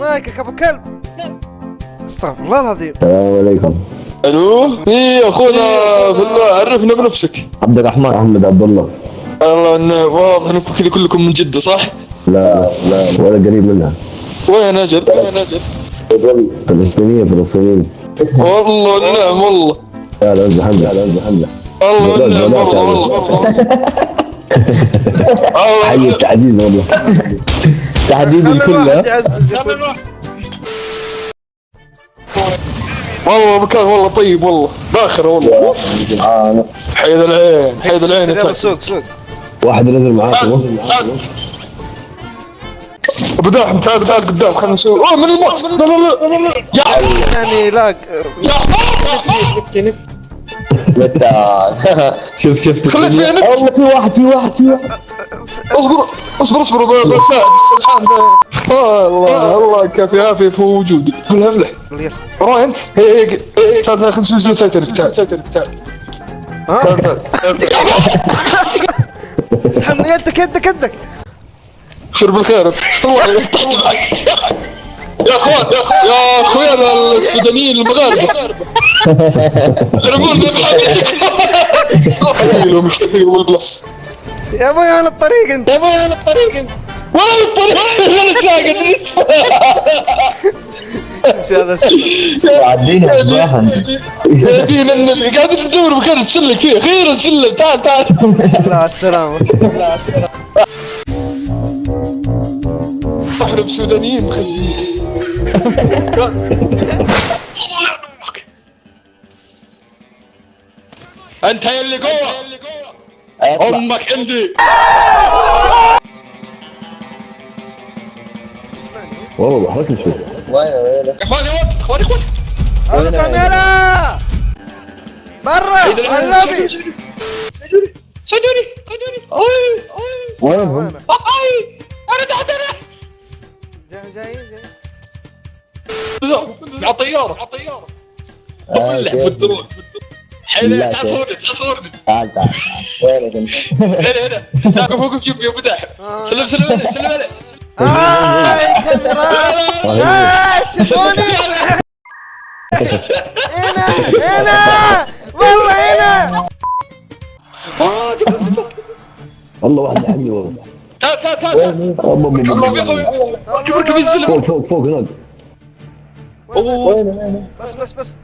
مايكك ابو كلب. استغفر الله العظيم. السلام عليكم. ألو؟ إيه أخونا بالله عرفنا بنفسك. عبد الرحمن احمد عبد الله. الله انه واضح إنكم كذا كلكم من جدة صح؟ لا لا ولا قريب منها. وين أجل؟ وين أجل؟ فلسطينية فلسطينية والله نعم والله. لا لا لا ازبح حمزة والله نعم والله والله. حي والله التعزيز والله. تحديد خلي الكل والله مكان والله طيب والله. باخر والله. حيد العين حيد العين سوق سوق. واحد نزل معاكم أبو داحم تعال تعال قدام خلينا نسوي أوه من الموت. لا لا لا يا يعني لاق. يا. شوف شفت خليت فيها نت. والله في واحد في واحد في واحد. اصبر اصبر اصبر بساعد السلحان ذا الله الله كافي عافيه في وجودي افلح افلح. وراي انت؟ هي هي هي تعال تعال خلينا نسوي تايتانيك تعال تعال تعال ها؟ تعال اسحب يدك يدك يدك. خير بالخير. الله يقطعك معك. يا أخوان يا أخويا السودانيين المغاربة. بحاجتك مشتاقين مشتاقين والبلس يا أبوي أنا الطريق أنت؟ يا أبوي أنا الطريق أنت؟ وين الطريق؟ أنا ساقط إيش هذا اسمه؟ عدينا صباحا يا دين النبي قاعد تدور مكان تسلك فيه. أخيرا سلم تعال تعال. لا على السلامة. إحنا بسودانيين مخزين انت يا اللي جوا أمك عندي والله ضحكت شوي اخواني وقت اخواني وقت هذا كاميرا برا اللوبي سجوني سجوني اي اي وينهم؟ اي على طياره على طياره آه، كيف؟ بالدرون حيل لا، تعال؟ صورني تعال صورني. تعال تعال وينك انت؟ هنا هنا تعال فوق بجيب يا أبو داحم. سلم سلم عليه سلم عليه. هاي كاميرا هاي تشوفوني هنا هنا. والله هنا. والله واحد لحقني والله. تعال تعال تعال يا أخوي. كبر كبر السلم فوق فوق فوق هناك. بس بس بس.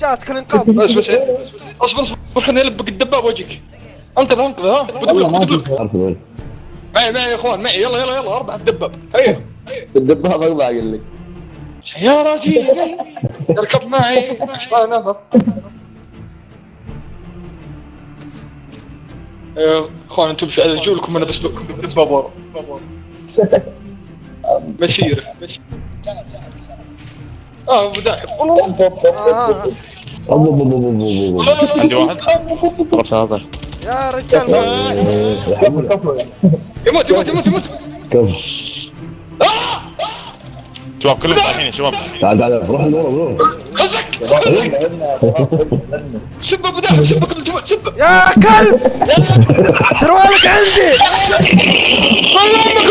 جاتك الانقاذ بس بس. أصبر أصبر خليني البق الدباب وجهك. أنقذ أنقذ ها؟ بدق لك بدق لك عارف وين. معي معي يا إخوان معي. يلا يلا يلا. أربع الدباب. هيا. الدبابة أربعة قال لك سيارتي اركب معي. ما يا إخوان أنتم في رجولكم أنا بسبقكم بالدباب ورا. مسيره مسيرة. آه أبو داحم آه. عندي واحد. هذا يا رجال. يموت يموت يموت يموت. كف. شباب كلهم رايحين يا شباب. تعال تعال روح لورا روح خزك سب ابو داحم سب تموت سب يا كلب. سروالك عندي. والله أمك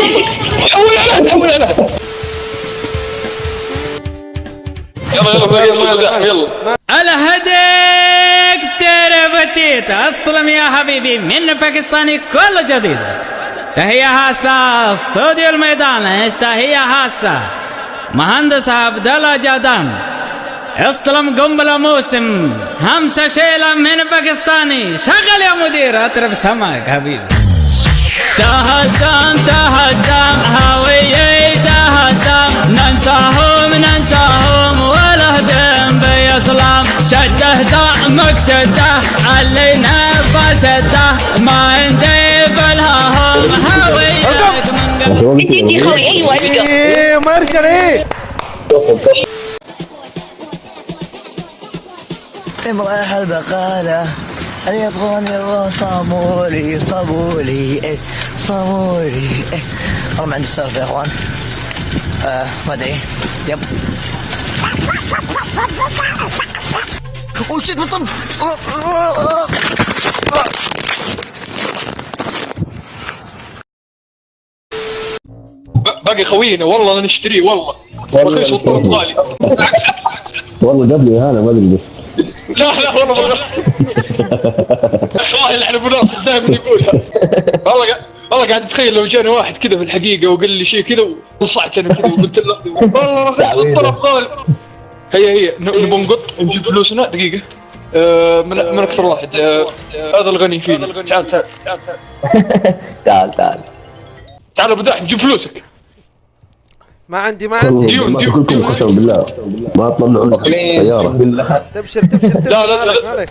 حول على حول على. يلا يلا يلا يلا داحم يلا. الهديك ترى بتيت استلم يا حبيبي من باكستاني كل جديد تحية خاصة استوديو الميدان إيش تحية خاصة مهندس عبد الله جادان. استلم قنبلة موسم. همسة شيلة من باكستاني شغل يا مدير اطرب سماك حبيبي تهزم تهزم هوية تهزم ننساهم ننساهم شده زعمك شده علينا فشده ما عندي بالههم هويتك من قبل انت انت خوي أيوه أيوه إيه مرجل إيه امرأة البقالة أن يبغوني الله صامولي صابولي إيه صامولي إيه. والله ما عندي سالفة يا إخوان. آه ما أدري. يب. شيت بطل باقي خوينا والله نشتريه والله. والله رخيص والطلب نشتريه. غالي بالعكس والله جاب لي هذا ما أدري لا لا والله ما الله يلعن ابو ناصر دائما يقولها والله والله قاعد أتخيل لو جاني واحد كذا في الحقيقة وقال لي شيء كذا وانصعت أنا كذا وقلت له والله رخيص والطلب غالي. هي هي ن- نبغى نقط نجيب فلوسنا. دقيقة. آه، من من أكثر واحد. آه، هذا الغني فينا تعال تعال. تعال تعال. تعال تعال. تعال أبو داح نجيب فلوسك. ما عندي ما عندي. ديون- ديون- كلكم. قسم بالله. ما تطلعون السيارة تبشر تبشر تبشر. لا، لا،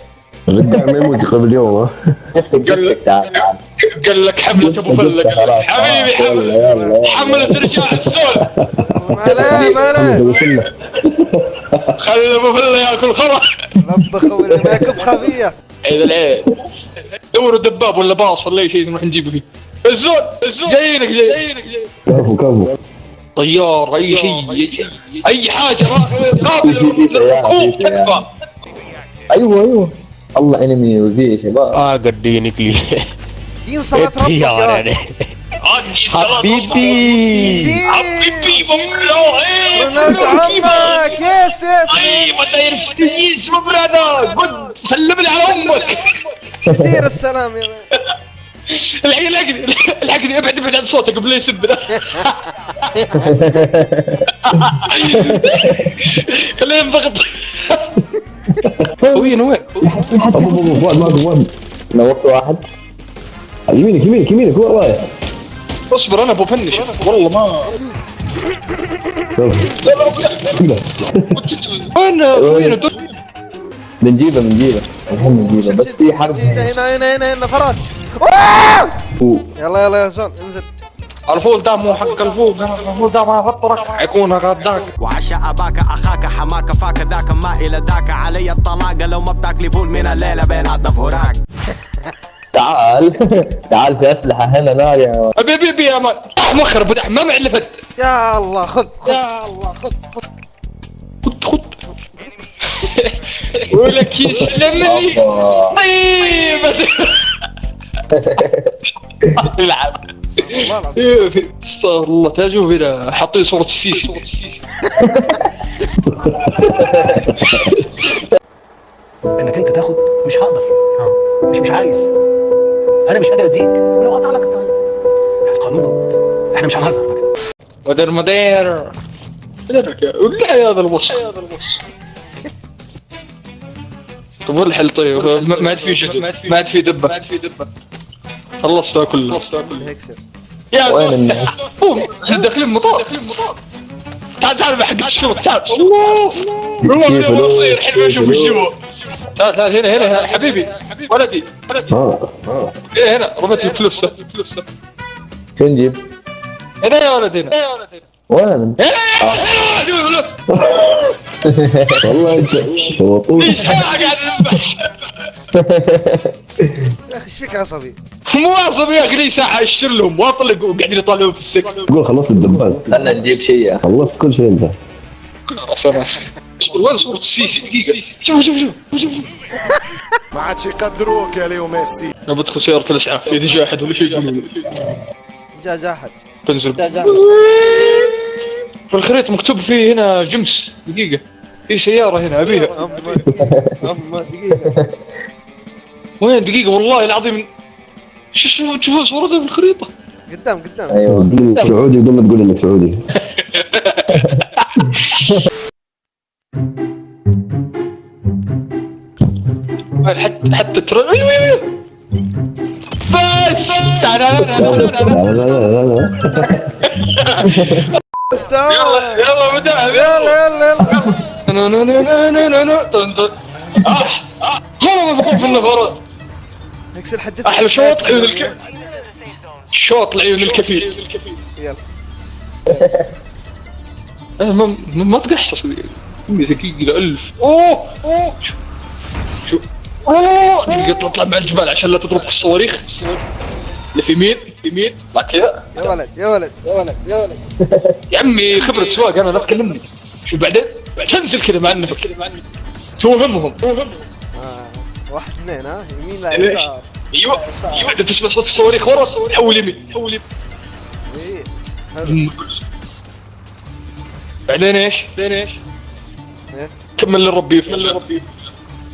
عليك، ما يموت قبل اليوم ها؟ قال تعال قال لك حملة أبو فله قال لك حبيبي حمله حملة رجال السول. ما عليه ما عليه خلي أبو فله ياكل خرا لبخ خوي ما يكب خفية. عيد العيد دوروا دباب ولا باص ولا أي شيء نروح نجيبه فيه. الزول الزول. جايينك جايينك. جايينك كفو كفو طيار أي شيء. أي حاجة را- قابل للركوب تكفى. أيوه أيوه. الله انمي وزي يا شباب آه قدينك لي. دين صلاة ربك الطيارة يا يعني. عندي صلاة حبيبي. حبيبي مملو إيه رونالدو عمك. يس يس. طيب الداير يس برادر. قد سلم لي على أمك. دير السلام يا. الحين الحقني الحقني أبعد أبعد عن صوتك قبل لا يسب خلينا ينضغط وين وين؟ ابو ابو ابو فؤاد ما فؤاد نورت واحد. يمينك يمينك يمينك وين رايح؟ اصبر أنا بفنش. والله ما لا لا وين وين؟ بنجيبه بنجيبه. الحين بنجيبه. بس في حرب. هنا هنا هنا هنا فراج يلا يلا يا زول انزل. الفول ده مو حق الفول الفول ده ما فطرك حيكون غداك وعشاء أباك أخاك حماك فاك ذاك ما إلى ذاك. علي الطلاق لو ما بتاكلي فول من الليلة بين الضفوراك تعال. تعال في أسلحة هنا نار يا أبي أبي أبي يا مان مخر ابو دحم ما معلفت. يا الله خذ خذ. خد خد ولك يسلم لي. طيب. العب. إيه، استغفر الله. تاجوا هنا. حاطين صورة السيسي. إنك أنت تاخد مش هقدر. مش مش عايز. أنا مش قادر أديك. ولو قطع لك الطريق. القانون موجود. إحنا مش هنهزر بقى مدير مدير. مديرك يا ولا يا هذا الوصف. هذا الوصف. طب وين الحل طيب؟ ما ما عاد في شتو ما عاد في دبة. ما عاد في دبة. خلصتها كلها خلصتها كلها هيكسر يا وين الناس؟ فوق إحنا داخلين مطار تعال تعال مع حق الشرط تعال. الله. والله لو- بصير الحين ما أشوف هو تعال تعال هنا هنا هنا. حبيبي. ولدي. ولدي ها ها. هنا هنا. رميت لك فلوسه فلوسه شو نجيب؟ هنا يا ولد هنا. هنا يا ولد هنا. وين؟ هنا هنا والله أنت وطوش إيش قاعد اذبح يا أخي إيش فيك عصبي مو عصبي يا أخي لي ساعة اشر لهم واطلق وقاعدين يطالعون في السجن تقول خلصت الدبان استنى نجيب شيء خلصت كل شيء انت اصبر وين صورة السيسي دقيقة شوف شوف شوف شوف ما عادش يقدروك يا ليو ميسي أنا بدخل سيارة الاسعاف اذا جاء احد ولا شيء يقولوا لي. جا جا احد تنزل جا جا في الخريطة مكتوب فيه هنا جمس دقيقة في سيارة هنا ابيها دقيقة وين دقيقة؟ والله العظيم. شو شو تشوفون صورتها في الخريطة. قدام قدام. أيوه. قول لي سعودي بدون ما تقول إنك سعودي. حتى حتى ترى أيوه أيوه بس! لا لا لا لا لا. يلا يلا مدعم يلا. يلا يلا نو نو نو نو نو نو نو طن طن. آه، آه، مرة هيكسر حدث أحلى شوط عيون الكفيل شوط العيون الكفيل. يلا. آه، ما ما تقحص. أمي ذكي إلى ألف. أوه أوه. شو شو أوه دقيقة تطلع مع الجبال عشان لا تضربك الصواريخ. اللي في يمين في يمين طلع كذا. يا ولد يا ولد يا ولد يا ولد. يا عمي خبرة سواق أنا لا تكلمني. شو بعدين؟ تنزل كذا مع النفق. توهمهم توهمهم. واحد اثنين ها؟ يمين لا إيه. يسار. أيوه. أيوه بعدين تسمع صوت الصواريخ ورا؟ حول يمين حول يمين. إيه بعدين إيش؟ بعدين إيش؟ إيه؟ كمل للربي يفلح ربي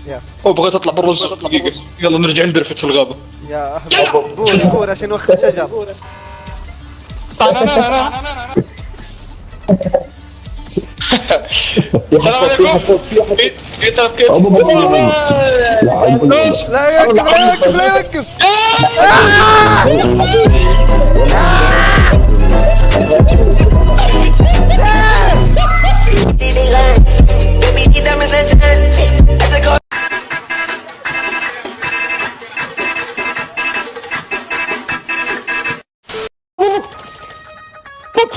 يا. أو بغيت أطلع برا الزق دقيقة يلا نرجع ندرفت في الغابة. يا أهل بور بور عشان نوخر شجر السلام عليكم. في في Lekker, lekker, lekker!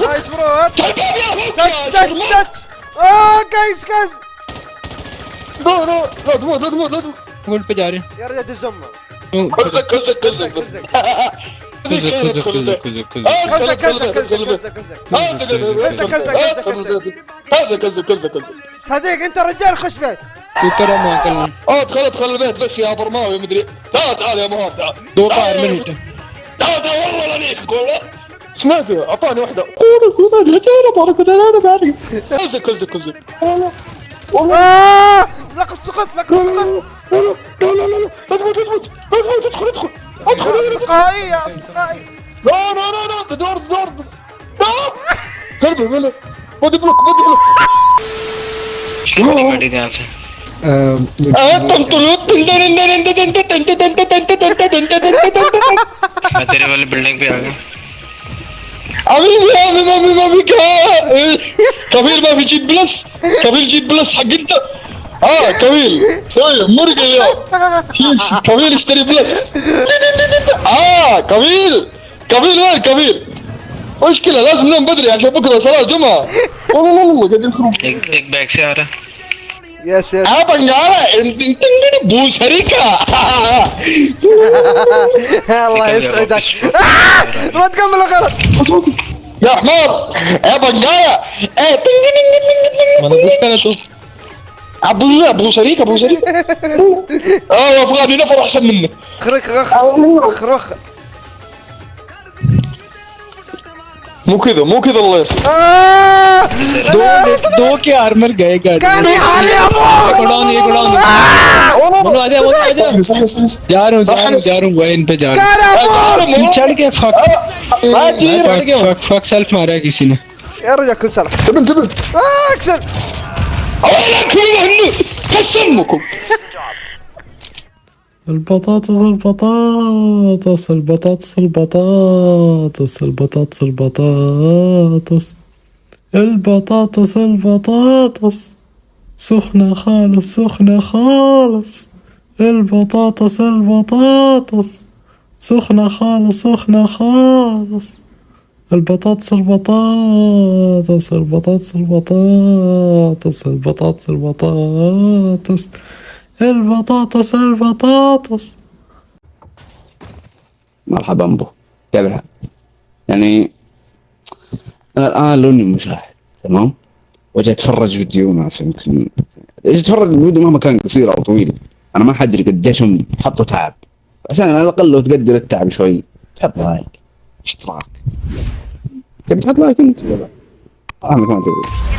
Nice bro, That's, that's, that's! Oh, guys, guys! No, no, not more, not more, not more! قول بجاري يا رجال دز امه كلزك كلزك كلزك كلزك كلزك كلزك كلزك كلزك كلزك كلزك كلزك كلزك كلزك كلزك كلزك صديق انت رجال خش بيت وترى ما آه ادخل ادخل البيت بس يا برماوي مدري تعال تعال يا مهاب تعال دور طاير من انت تعال تعال والله لا ليك والله سمعته اعطاني واحدة قولوا قولوا أنا بارك أنا أنا بعرف كلزك كلزك كلزك آه لقد سقط لقد سقط لا لا لا لا لا لا تدخل تدخل تدخل تدخل ادخل ادخل اصدقائي يا اصدقائي لا لا لا لا دور دور كلبي بلا بودي بلوك بودي بلوك شنو انتم طلوت मैं तेरे वाले बिल्डिंग पे आ गया अभी मैं मैं मैं क्या कबीर मैं visit plus Kabir ji plus सगित آه كميل سوي مرقي يا. كميل اشتري بلس. آه كميل كميل وين؟ كميل مشكلة لازم نوم بدري عشان بكرة صلاة جمعة. والله والله قاعد يخرب دق باك سيارة يس يس آه بنجارة انت بوس الله يسعدك. آه، ما تكمل غلط. يا حمار. يا بنجارة إيه ما أنا قلت أنا شوف करा तो ابو ابو شريك ابو شريك اه افغاني نفر احسن منه خرك رخ رخ رخ مو كذا مو كذا الله يسلمك آه! दो के आर्मर गए गाड़ी كان يحالي يا ابوي गोडाउन ये गोडाउन मनो आजा मनो आजा صحيح صحيح जा रहा हूँ जा रहा हूँ जा रहा हूँ वहीं पे जा रहा كان ابوي हूँ चढ़ के फक ما تجي फक फक फक सेल्फ मारा है किसी ने يا رجال كل سنه تبن تبن آه، اكسل هنو قسمكم البطاطس البطاطس البطاطس البطاطس البطاطس البطاطس. البطاطس البطاطس. سخنة خالص سخنة خالص. البطاطس البطاطس. سخنة خالص سخنة خالص. البطاطس البطاطس البطاطس البطاطس البطاطس البطاطس البطاطس البطاطس. مرحبا بو كيف الحال؟ يعني أنا الآن لوني مشاهد تمام؟ وجاي اتفرج فيديو ناس يمكن إيش اتفرج الفيديو مهما كان قصير أو طويل. أنا ما حدري قديش هم حطوا تعب. عشان على الأقل لو تقدر التعب شوي تحط لايك stark. Temperatur ich bin nicht. Ah, kann man so.